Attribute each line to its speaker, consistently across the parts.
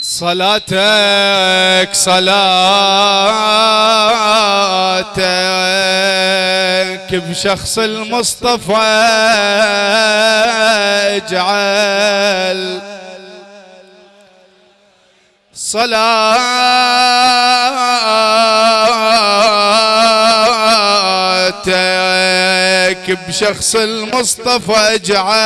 Speaker 1: صلاتك صلاتك. بشخص المصطفى اجعل صلاتك بشخص المصطفى اجعل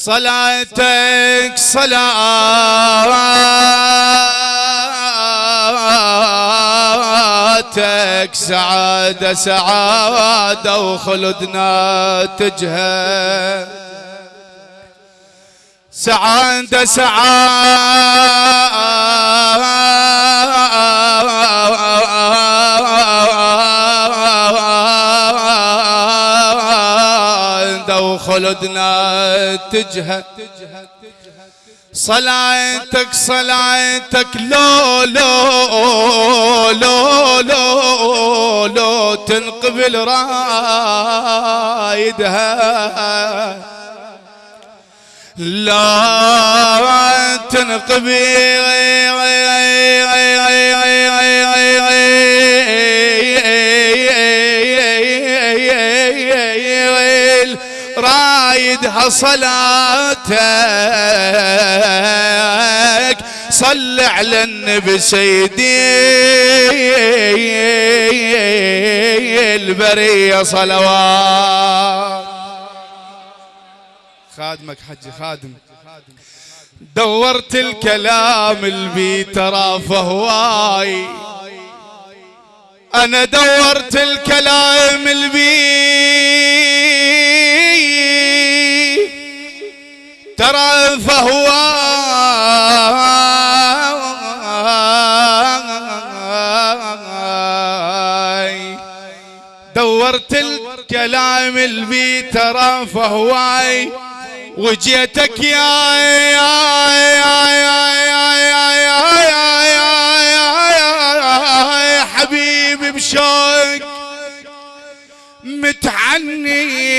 Speaker 1: صلاتك صلاتك سعادة سعادة وخلدنا تجهل سعادة سعادة. وخلدنا تجهد صلاتك صلاتك لو لو لو لو لو تنقبل رايدها. لا تنقبل. رايدها صلاتك صل على النبي سيدي البرية صلوات. خادمك حجي خادم. دورت الكلام البي ترى فهواي. أنا دورت الكلام البي ترى فهواي دورت الكلام البي ترى فهواي وجيتك يا يا يا يا يا يا يا يا حبيبي بشوق. متعني.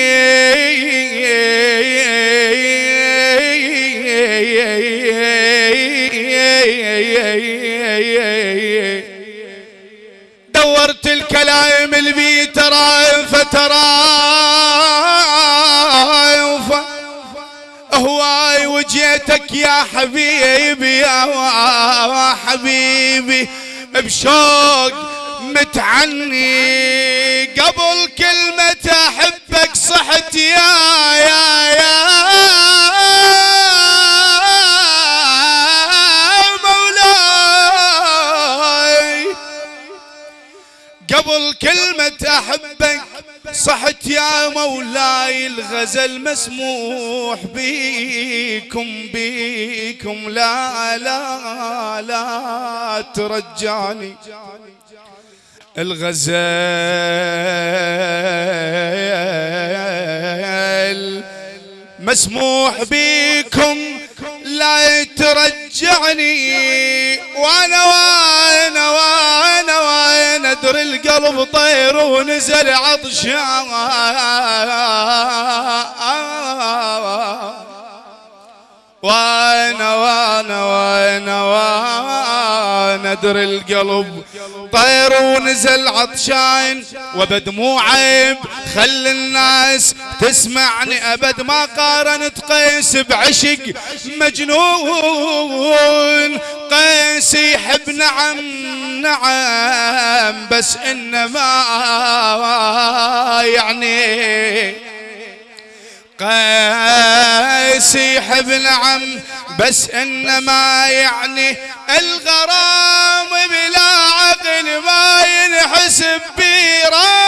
Speaker 1: وجيتك يا حبيبي يا حبيبي بشوق متعني. قبل كلمة أحبك صحت يا يا يا مولاي. قبل كلمة صحت يا مولاي الغزل مسموح بيكم بيكم لا لا لا ترجعني. الغزال مسموح بيكم لا ترجعني. وأنا وأنا ادري القلب طير ونزل عطشان وأنا وأنا وأنا وأنا ادري القلب طير ونزل عطشان وبدموع عيب خل الناس تسمعني أبد ما قارنت قيس بعشق مجنون قيس يحب نعم نعم بس إنما يعني قيس يحب نعم بس إنما يعني الغرام بلا عقل ما ينحسب براي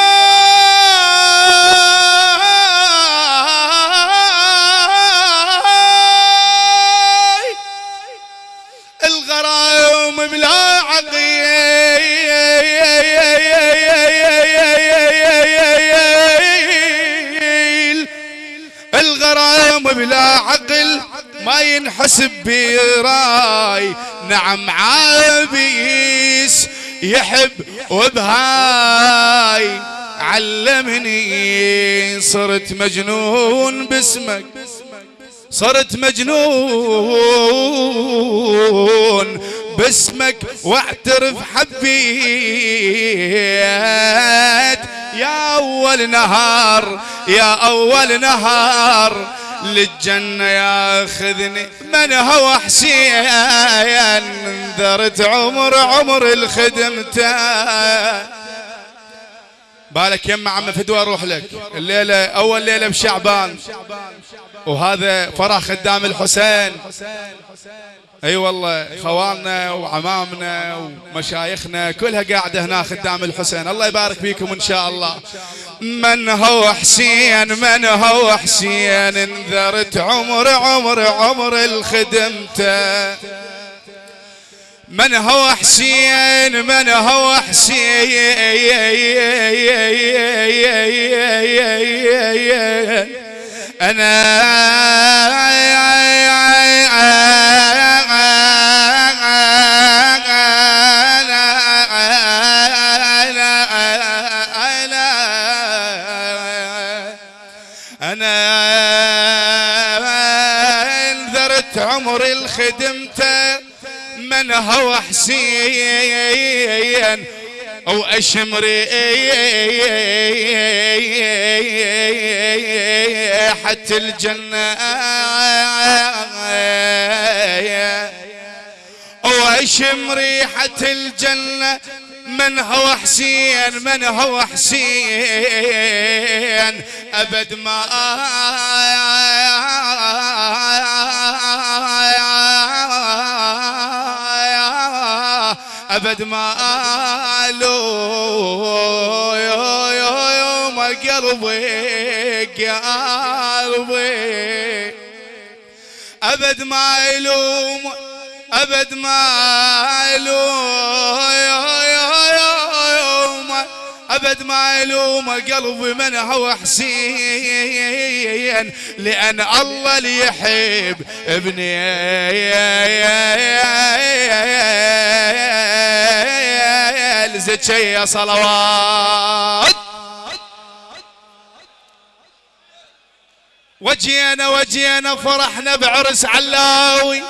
Speaker 1: الغرام بلا بلا عقل ما ينحسب برأي. نعم عابيس يحب وبهاي. علمني صرت مجنون باسمك صرت مجنون باسمك. واعترف حبيت. يا أول نهار يا أول نهار للجنة ياخذني من هو حسين؟ انذرت عمر عمر الخدمته بالك يما عم فدوى أروح لك. الليلة أول ليلة بشعبان. وهذا فرح خدام الحسين. أي والله خوالنا وعمامنا ومشايخنا كلها قاعدة هنا خدام الحسين. الله يبارك فيكم إن شاء الله. من هو حسين من هو حسين؟ انذرت عمر عمر عمر الخدمته. من هو حسين؟ من هو حسين؟ أنا عمر الخدمته من هو حسين. أو اشمري حتى الجنة. أو اشم ريحة الجنة. من هو حسين؟ من هو حسين؟ أبد ما أبد ما قالوا. يوم قلبي قلبي. أبد ما يلوم أبد ما يلوم. أبد ما يلوم قلبي من هو حسين. لأن الله اللي يحب ابني. زكية صلوات. وجينا وجينا فرحنا بعرس علاوي.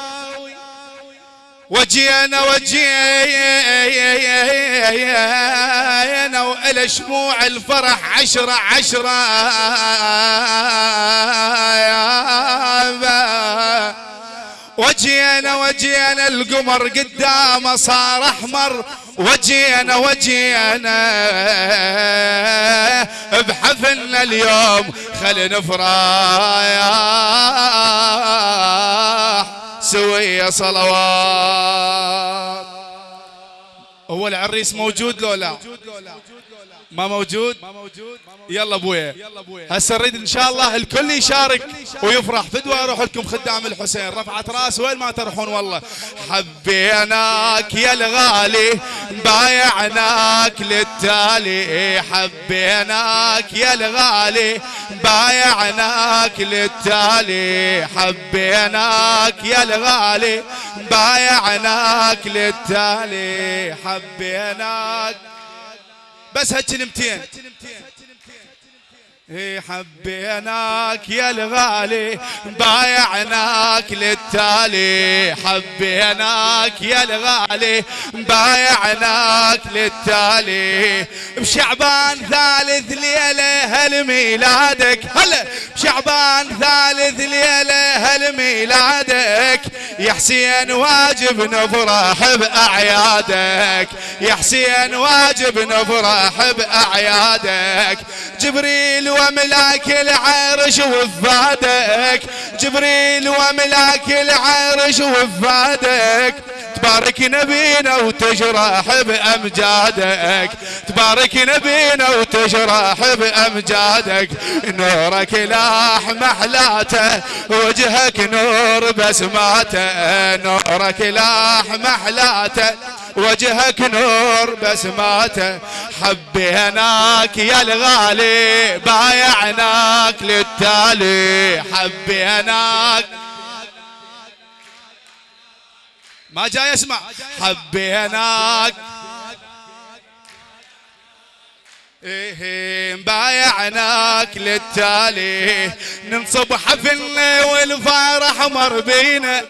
Speaker 1: وجينا وجينا وإلى شموع الفرح عشرة عشرة. وجينا وجينا القمر قدامه صار أحمر. وجينا وجينا بحفلنا اليوم خل نفرح. سوية صلوات. هو العريس موجود لو لا؟ ما موجود؟ يلا ابويا هسه نريد إن شاء الله الكل يشارك ويفرح. فدوى أروح لكم خدام الحسين. رفعت رأس وين ما تروحون والله. حبيناك يا الغالي بايعناك للتالي. حبيناك يا الغالي بايعناك للتالي حبيناك يا الغالي. بايعناك للتالي حبيناك. بس هالكلمتين حبيناك يا الغالي بايعناك للتالي. حبيناك يا الغالي بايعناك للتالي. بشعبان ثالث ليلة هل ميلادك هلا بشعبان ثالث ليلة هل ميلادك يا حسين واجب نفرح بأعيادك. يا حسين واجب نفرح بأعيادك. جبريل وملاك العرش وفادك. جبريل وملاك العرش وفادك. تبارك نبينا وتجرح بأمجادك. تبارك نبينا وتجرح بأمجادك. نورك لاح محلاته وجهك نور بسماته نورك لاح محلاته وجهك نور بسماته حبيناك يا الغالي بايعناك للتالي. حبيناك ما جاي اسمع. حبيناك. إيه بايعناك للتالي. ننصب حفلنا والفرح مر بينا.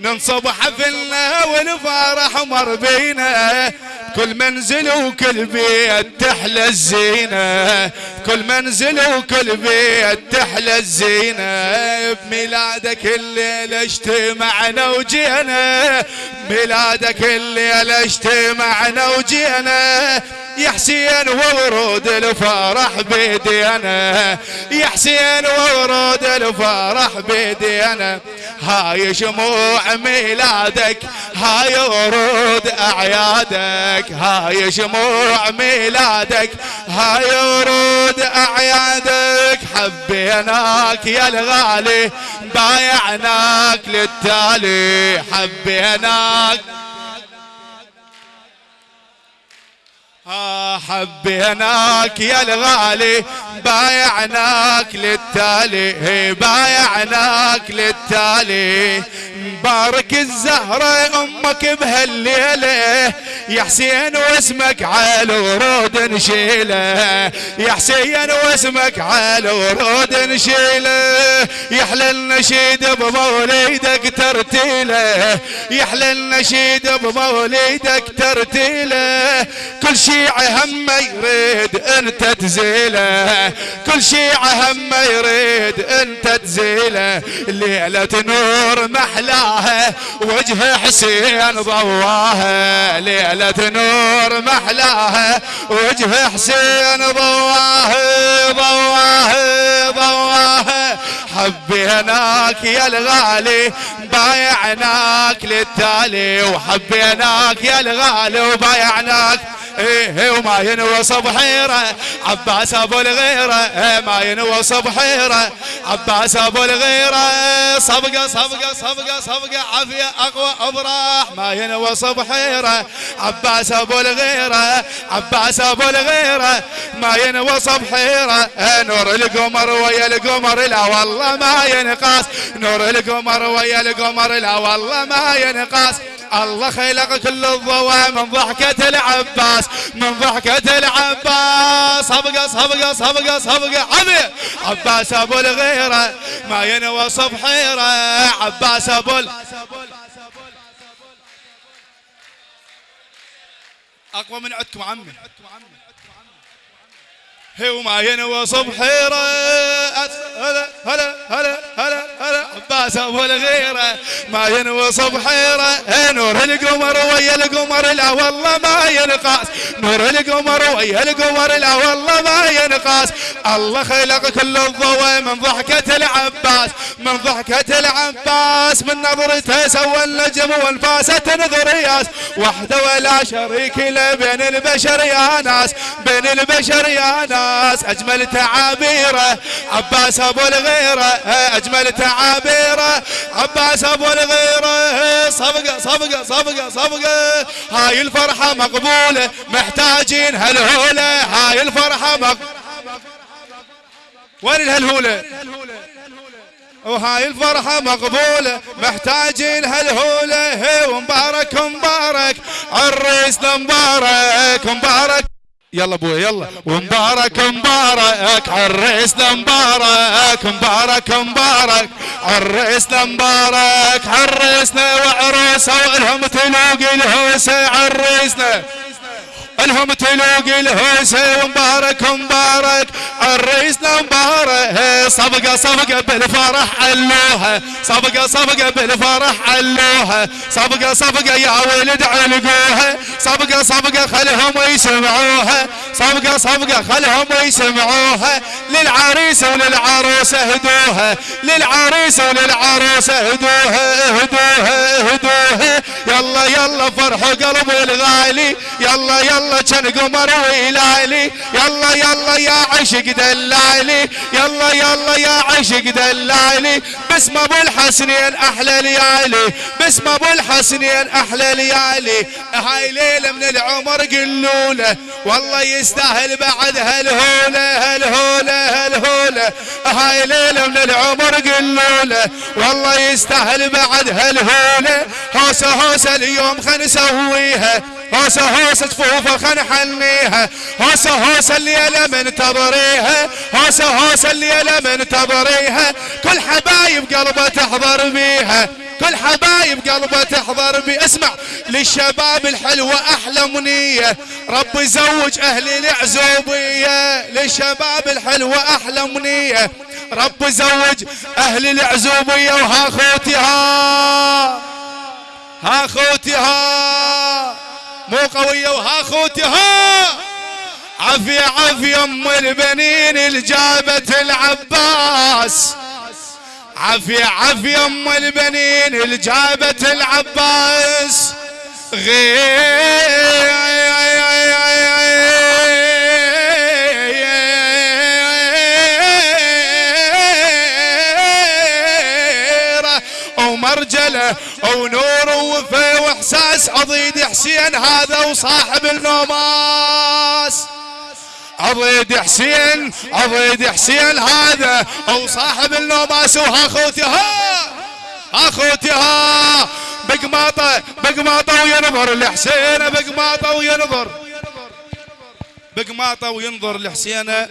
Speaker 1: ننصب حفلنا والفرح مر بينا. كل منزل وكل بيت تحلى الزينة. كل منزل وكل بيت تحلى الزينة. بميلادك الليلة اجتمعنا وجينا. بميلادك الليلة اجتمعنا وجينا. يا حسين وورود الفرح بيدي أنا يا حسين وورود الفرح بيدي أنا هاي شموع ميلادك هاي ورود أعيادك. هاي شموع ميلادك هاي ورود أعيادك حبيناك يا الغالي. بايعناك للتالي حبيناك. حبيناك يا الغالي. بايعناك للتالي بايعناك للتالي. مبارك الزهرة أمك بهالليلة. يا حسين واسمك على ورود نشيلة. يا حسين واسمك على ورود نشيلة. يحلى النشيد بموليدك ترتيلة. يحلى النشيد بموليدك ترتيلة. كل شيعة هم يريد انت تزيله كل شيعة هم يريد أنت تزيله. ليلة نور محلاها وجه حسين ضواها. ليلة نور محلاها وجه حسين ضواها ضواها ضواها. حبيناك يا الغالي بايعناك للتالي. وحبيناك يا الغالي وبايعناك إيه وما ينوص بحيره عباس أبو الغيرة إيه ما ينوص بحيره عباس أبو الغيرة صبقة صبقة صبقة صبقة عافية أقوى ابراح ما ينوص بحيره عباس أبو الغيرة عباس أبو الغيرة ما ينوص بحيره إيه نور القمر ويا القمر لا والله ما ينقاس نور القمر ويا القمر لا والله ما ينقاس الله خلق كل الضوء من ضحكة العباس من ضحكة العباس. صبقة صبقة صبقة صبقة. عبي عباس أبو الغيرة ما ينوى صبحيرة عباس أبو أقوى من عدكم عمي. هي وما ينوى صبحيرة هلا هلا هلا هلا هلا. عباس ابو الغيرة ما ينوى صبحيرة نور القمر ويا القمر لا والله ما ينقاس نور القمر ويا القمر لا والله ما ينقاس الله خلق كل الضوء من ضحكة العباس من ضحكة العباس. من نظرته سوى النجم وانفاسة نظرياس وحده ولا شريك له بين البشر يا ناس بين البشر يا ناس. أجمل تعابيره عباس أبو الغيره. أجمل تعابيره. عباس أبو الغيرة. صفقة صفقة صفقة صفقة. هاي الفرحة مقبولة. محتاجين هالهولة. هاي الفرحة مقبوله وين الهلهوله وهاي الفرحة مقبولة. محتاجين هالهولة. ومبارك مبارك عريسنا مبارك مبارك يلا أبوي يلا. ومبارك مبارك عريسنا مبارك مبارك. مبارك عريسنا مبارك عريسنا وعروسه والهم تلوق الهوسه عريسنا الهم تلوق الهوسة ومبارك مبارك. عريسنا مبارك. صفقة صفقة بالفرح علوها. صفقة صفقة بالفرح علوها. صفقة صفقة يا ولد علقوها. صفقة صفقة خلهم يسمعوها. صفقة صفقة خلهم يسمعوها. للعريس وللعروسة هدوها للعريس وللعروسة هدوها هدوها هدوها يلا يلا فرحوا قلب الغالي. يلا يلا كان قمر ويلالي. يلا يلا يا عشق دلالي. يلا يلا يا عشق دلالي. باسم أبو الحسنين أحلى ليالي. باسم أبو الحسنين أحلى ليالي. هاي ليلة من العمر قلوله. والله يستاهل بعد هالهولة هالهولة هالهولة. هاي ليلة من العمر قلوله. والله يستاهل بعد هالهولة. هوسة هوسة اليوم خل نسويها. هوسة هوسة جفوفه خن حنيها. هوسة هوسة الليلة منتظريها هوسة هوسة الليلة منتظريها كل حبايب قلبه تحضر بيها. كل حبايب قلبه تحضر بي اسمع للشباب الحلوة أحلى منية. رب يزوج أهل العزوبية للشباب الحلوة أحلى منية. رب يزوج أهل العزوبية وها خوتها ها خوتها مو قوية وها خوتها. عافية عافية أم البنين اللي جابت العباس. عافية عافية أم البنين اللي جابت العباس غيره ومرجله ونور ووفا وإحساس عضيد حسين هذا وصاحب النوماس عضيد حسين عضيد حسين هذا أو صاحب النوماس وها خوتي ها! ها بقماطه بقماطه وينظر لحسين بقماطه وينظر. بقماطه وينظر لحسين.